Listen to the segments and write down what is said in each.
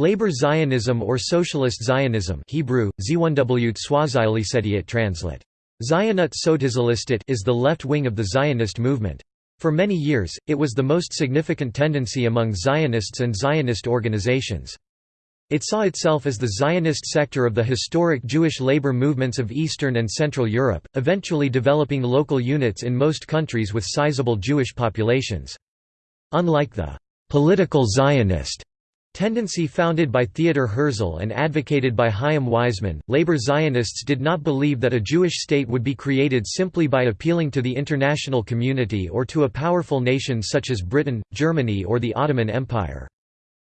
Labor Zionism or Socialist Zionism Hebrew, translate. Zionut is the left wing of the Zionist movement. For many years, it was the most significant tendency among Zionists and Zionist organizations. It saw itself as the Zionist sector of the historic Jewish labor movements of Eastern and Central Europe, eventually developing local units in most countries with sizable Jewish populations. Unlike the «political Zionist» tendency founded by Theodor Herzl and advocated by Chaim Weizmann, labor Zionists did not believe that a Jewish state would be created simply by appealing to the international community or to a powerful nation such as Britain, Germany or the Ottoman Empire.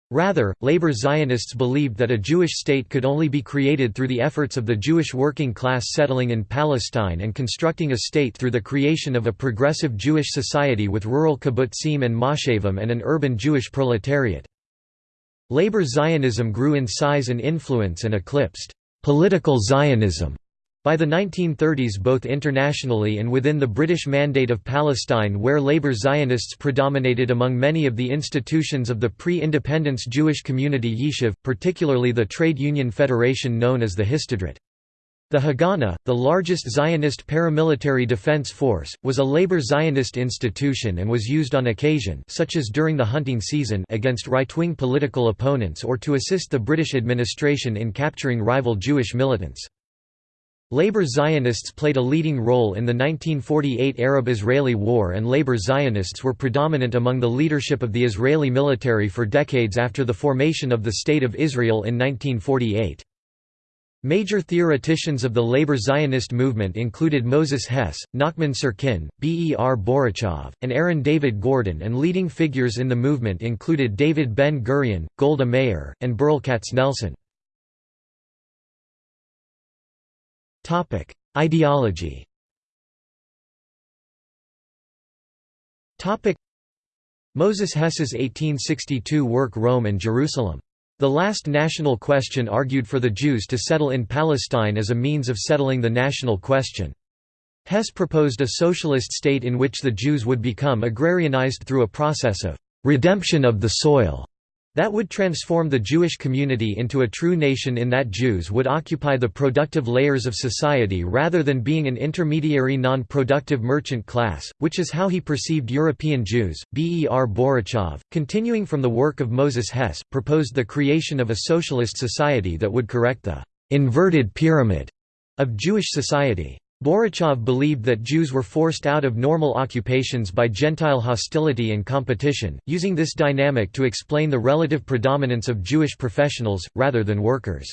Rather, labor Zionists believed that a Jewish state could only be created through the efforts of the Jewish working class settling in Palestine and constructing a state through the creation of a progressive Jewish society with rural kibbutzim and moshavim and an urban Jewish proletariat. Labor Zionism grew in size and influence and eclipsed political Zionism by the 1930s both internationally and within the British Mandate of Palestine where Labour Zionists predominated among many of the institutions of the pre-independence Jewish community Yishuv, particularly the trade union federation known as the Histadrut. The Haganah, the largest Zionist paramilitary defense force, was a labor Zionist institution and was used on occasion such as during the hunting season against right-wing political opponents or to assist the British administration in capturing rival Jewish militants. Labor Zionists played a leading role in the 1948 Arab-Israeli War and labor Zionists were predominant among the leadership of the Israeli military for decades after the formation of the State of Israel in 1948. Major theoreticians of the labor Zionist movement included Moses Hess, Nachman Syrkin, B. E. R. Borochov, and Aaron David Gordon and leading figures in the movement included David Ben-Gurion, Golda Meir, and Berl Katznelson. Ideology. Moses Hess's 1862 work Rome and Jerusalem. The last national question argued for the Jews to settle in Palestine as a means of settling the national question. Hess proposed a socialist state in which the Jews would become agrarianized through a process of redemption of the soil that would transform the Jewish community into a true nation in that Jews would occupy the productive layers of society rather than being an intermediary non-productive merchant class, which is how he perceived European Jews. Ber Borochov, continuing from the work of Moses Hess, proposed the creation of a socialist society that would correct the «inverted pyramid» of Jewish society. Borochov believed that Jews were forced out of normal occupations by Gentile hostility and competition, using this dynamic to explain the relative predominance of Jewish professionals, rather than workers.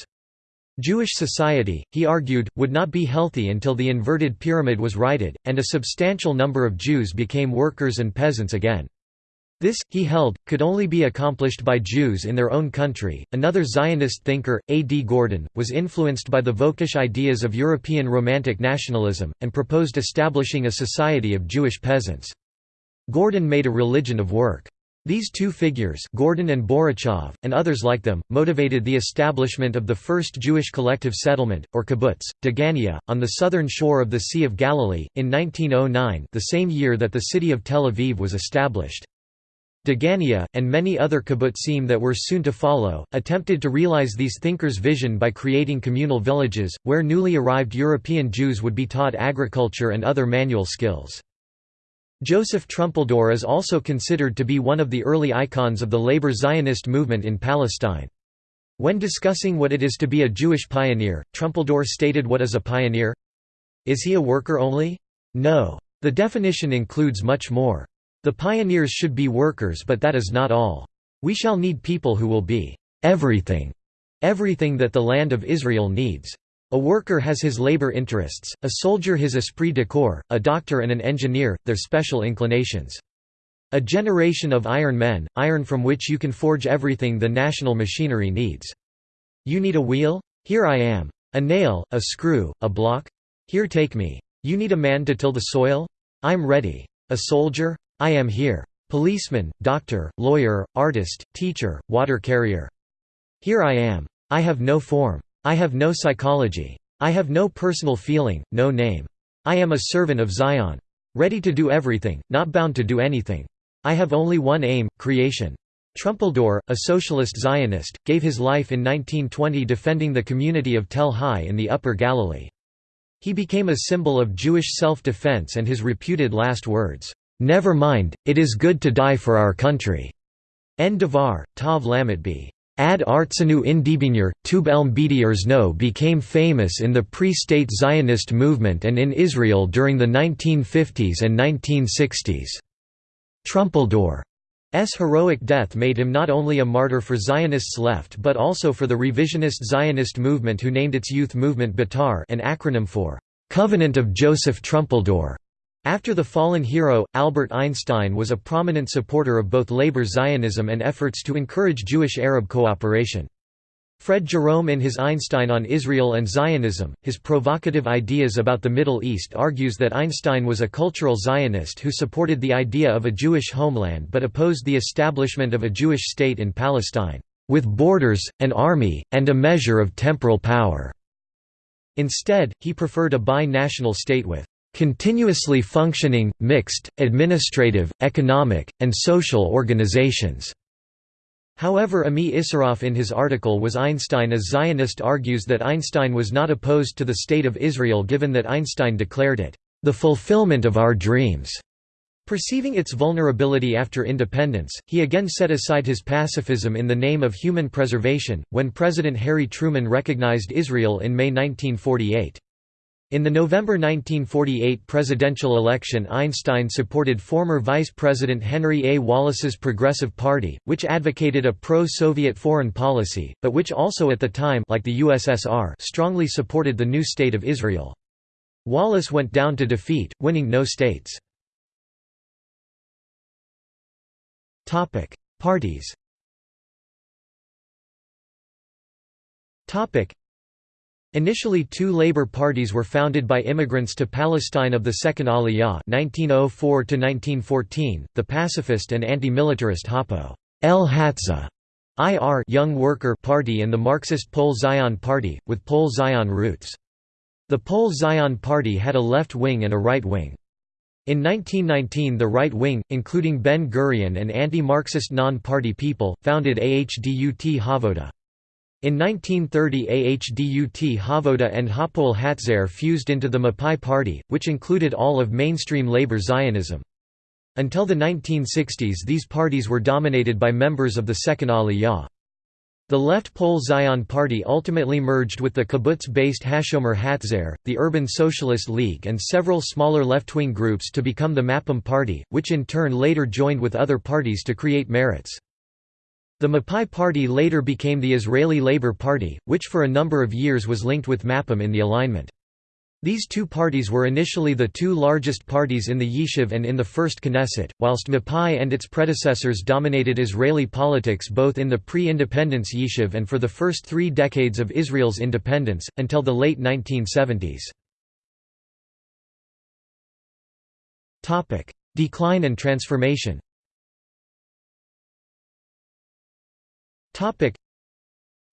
Jewish society, he argued, would not be healthy until the inverted pyramid was righted, and a substantial number of Jews became workers and peasants again. This, he held, could only be accomplished by Jews in their own country. Another Zionist thinker, A. D. Gordon, was influenced by the Völkisch ideas of European Romantic nationalism, and proposed establishing a society of Jewish peasants. Gordon made a religion of work. These two figures Gordon and Borochov, and others like them, motivated the establishment of the first Jewish collective settlement, or kibbutz, Degania, on the southern shore of the Sea of Galilee, in 1909 the same year that the city of Tel Aviv was established. Degania, and many other kibbutzim that were soon to follow, attempted to realize these thinkers' vision by creating communal villages, where newly arrived European Jews would be taught agriculture and other manual skills. Joseph Trumpeldor is also considered to be one of the early icons of the labor Zionist movement in Palestine. When discussing what it is to be a Jewish pioneer, Trumpeldor stated what is a pioneer? Is he a worker only? No. The definition includes much more. The pioneers should be workers but that is not all. We shall need people who will be everything, everything that the land of Israel needs. A worker has his labor interests, a soldier his esprit de corps, a doctor and an engineer, their special inclinations. A generation of iron men, iron from which you can forge everything the national machinery needs. You need a wheel? Here I am. A nail, a screw, a block? Here take me. You need a man to till the soil? I'm ready. A soldier? I am here. Policeman, doctor, lawyer, artist, teacher, water carrier. Here I am. I have no form. I have no psychology. I have no personal feeling, no name. I am a servant of Zion. Ready to do everything, not bound to do anything. I have only one aim, creation. Trumpeldor, a socialist Zionist, gave his life in 1920 defending the community of Tel Hai in the Upper Galilee. He became a symbol of Jewish self-defense and his reputed last words, "'Never mind, it is good to die for our country' En Devar, Tav Lamet Ad Artsenu Indibinyer, Tub Elm no became famous in the pre-state Zionist movement and in Israel during the 1950s and 1960s. Trumpeldor heroic death made him not only a martyr for Zionists left but also for the revisionist Zionist movement who named its youth movement Betar an acronym for «Covenant of Joseph Trumpeldor». After the fallen hero, Albert Einstein was a prominent supporter of both labor Zionism and efforts to encourage Jewish-Arab cooperation. Fred Jerome in his Einstein on Israel and Zionism, his provocative ideas about the Middle East argues that Einstein was a cultural Zionist who supported the idea of a Jewish homeland but opposed the establishment of a Jewish state in Palestine, "...with borders, an army, and a measure of temporal power." Instead, he preferred a bi-national state with "...continuously functioning, mixed, administrative, economic, and social organizations." However Ami Isseroff in his article Was Einstein a Zionist argues that Einstein was not opposed to the State of Israel given that Einstein declared it, "...the fulfillment of our dreams." Perceiving its vulnerability after independence, he again set aside his pacifism in the name of human preservation, when President Harry Truman recognized Israel in May 1948. In the November 1948 presidential election Einstein supported former Vice President Henry A. Wallace's Progressive Party, which advocated a pro-Soviet foreign policy, but which also at the time like the USSR strongly supported the new State of Israel. Wallace went down to defeat, winning no states. Parties Initially two labor parties were founded by immigrants to Palestine of the Second Aliyah 1904 the pacifist and anti-militarist Hapo El Hatza IR Young Worker Party and the Marxist Poale Zion Party, with Poale Zion roots. The Poale Zion Party had a left wing and a right wing. In 1919 the right wing, including Ben-Gurion and anti-Marxist non-party people, founded Ahdut Havoda. In 1930 Ahdut Havoda and Hapoel Hatzair fused into the Mapai Party, which included all of mainstream labor Zionism. Until the 1960s these parties were dominated by members of the Second Aliyah. The left Poale Zion Party ultimately merged with the kibbutz-based Hashomer Hatzair, the Urban Socialist League and several smaller left-wing groups to become the Mapam Party, which in turn later joined with other parties to create Meretz. The Mapai Party later became the Israeli Labour Party, which for a number of years was linked with Mapam in the alignment. These two parties were initially the two largest parties in the Yishuv and in the First Knesset, whilst Mapai and its predecessors dominated Israeli politics both in the pre-independence Yishuv and for the first three decades of Israel's independence, until the late 1970s. Decline and transformation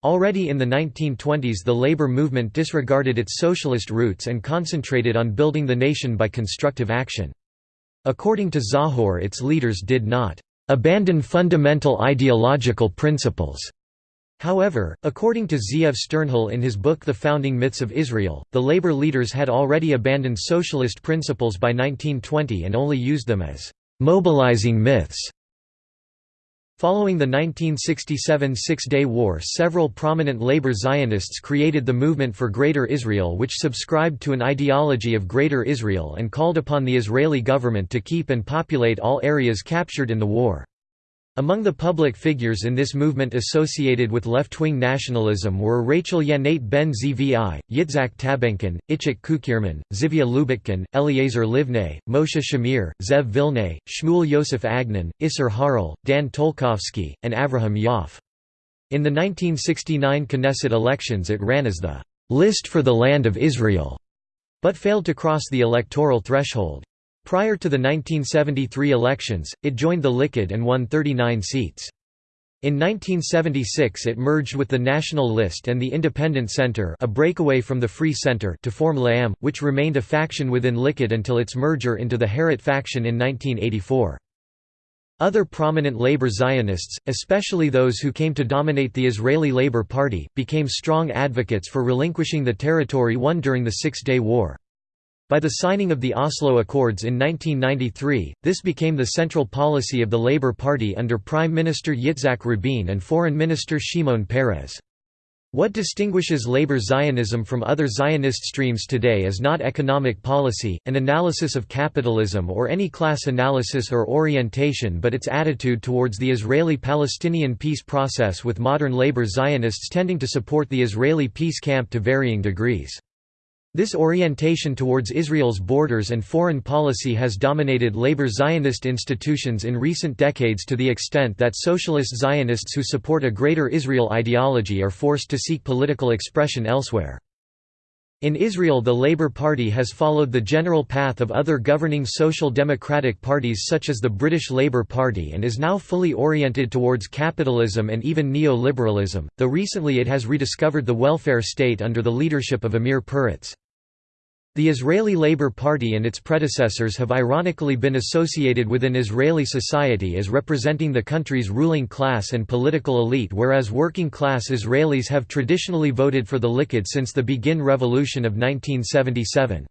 Already in the 1920s the labor movement disregarded its socialist roots and concentrated on building the nation by constructive action. According to Tzahor its leaders did not "...abandon fundamental ideological principles." However, according to Zeev Sternhell in his book The Founding Myths of Israel, the labor leaders had already abandoned socialist principles by 1920 and only used them as "...mobilizing myths." Following the 1967 Six-Day War several prominent labor Zionists created the Movement for Greater Israel which subscribed to an ideology of Greater Israel and called upon the Israeli government to keep and populate all areas captured in the war. Among the public figures in this movement associated with left-wing nationalism were Rachel Yanait ben Zvi, Yitzhak Tabenkin, Ichik Kukierman, Zivia Lubetkin, Eliezer Livneh, Moshe Shamir, Zev Vilnai, Shmuel Yosef Agnon, Isser Harel, Dan Tolkowsky, and Avraham Yoff. In the 1969 Knesset elections it ran as the «list for the Land of Israel», but failed to cross the electoral threshold. Prior to the 1973 elections, it joined the Likud and won 39 seats. In 1976 it merged with the National List and the Independent Center a breakaway from the Free Center to form LAM, which remained a faction within Likud until its merger into the Herut faction in 1984. Other prominent labor Zionists, especially those who came to dominate the Israeli Labor Party, became strong advocates for relinquishing the territory won during the Six-Day War. By the signing of the Oslo Accords in 1993, this became the central policy of the Labour Party under Prime Minister Yitzhak Rabin and Foreign Minister Shimon Peres. What distinguishes labor Zionism from other Zionist streams today is not economic policy, an analysis of capitalism or any class analysis or orientation but its attitude towards the Israeli-Palestinian peace process with modern labor Zionists tending to support the Israeli peace camp to varying degrees. This orientation towards Israel's borders and foreign policy has dominated labor Zionist institutions in recent decades to the extent that socialist Zionists who support a Greater Israel ideology are forced to seek political expression elsewhere. In Israel the Labour Party has followed the general path of other governing social democratic parties such as the British Labour Party and is now fully oriented towards capitalism and even neoliberalism, though recently it has rediscovered the welfare state under the leadership of Amir Peretz. The Israeli Labour Party and its predecessors have ironically been associated within Israeli society as representing the country's ruling class and political elite whereas working-class Israelis have traditionally voted for the Likud since the Begin Revolution of 1977.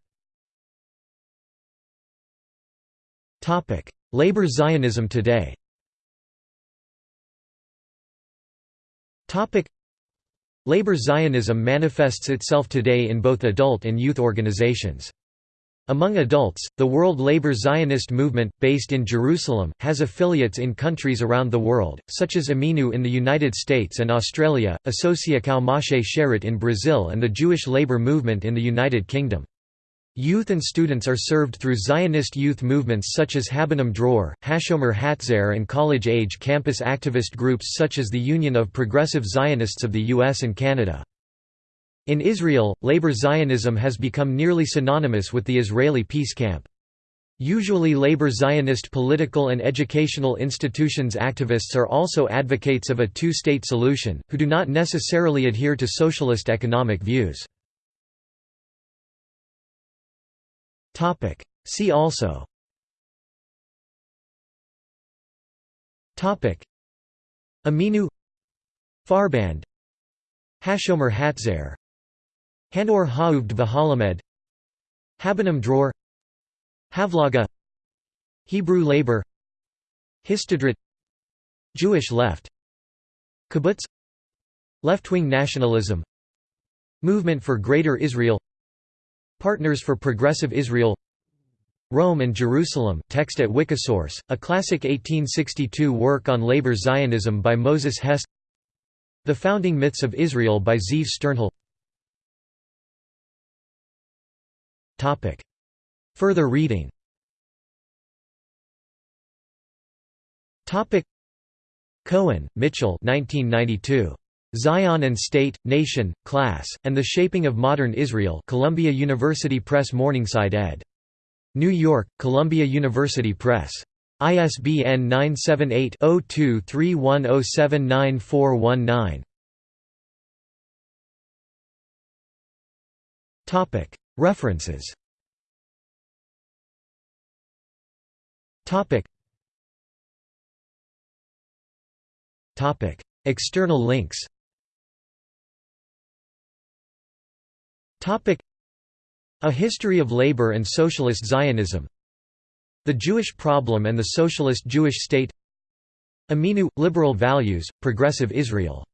Labour Zionism today Labor Zionism manifests itself today in both adult and youth organizations. Among adults, the World Labor Zionist Movement, based in Jerusalem, has affiliates in countries around the world, such as Ameinu in the United States and Australia, Associação Moshe Sharett in Brazil and the Jewish Labor Movement in the United Kingdom. Youth and students are served through Zionist youth movements such as Habonim Dror, Hashomer Hatzair and college-age campus activist groups such as the Union of Progressive Zionists of the US and Canada. In Israel, labor Zionism has become nearly synonymous with the Israeli peace camp. Usually labor Zionist political and educational institutions activists are also advocates of a two-state solution, who do not necessarily adhere to socialist economic views. Topic. See also. Topic. Ameinu. Farband. Hashomer Hatzair. Hanor Ha'uvd V'Halamed Habonim Dror. Havlaga. Hebrew labor. Histadrut Jewish left. Kibbutz. Left-wing nationalism. Movement for Greater Israel Partners for Progressive Israel Rome and Jerusalem text at Wikisource, a classic 1862 work on labor Zionism by Moses Hess The Founding Myths of Israel by Zeev Sternhell Further reading. Cohen, Mitchell 1992. Zion and State, Nation, Class, and the Shaping of Modern Israel Columbia University Press Morningside ed. New York, Columbia University Press. ISBN 978-0231079419. References External links A History of Labor and Socialist Zionism. The Jewish Problem and the Socialist Jewish State. Ameinu – Liberal Values, Progressive Israel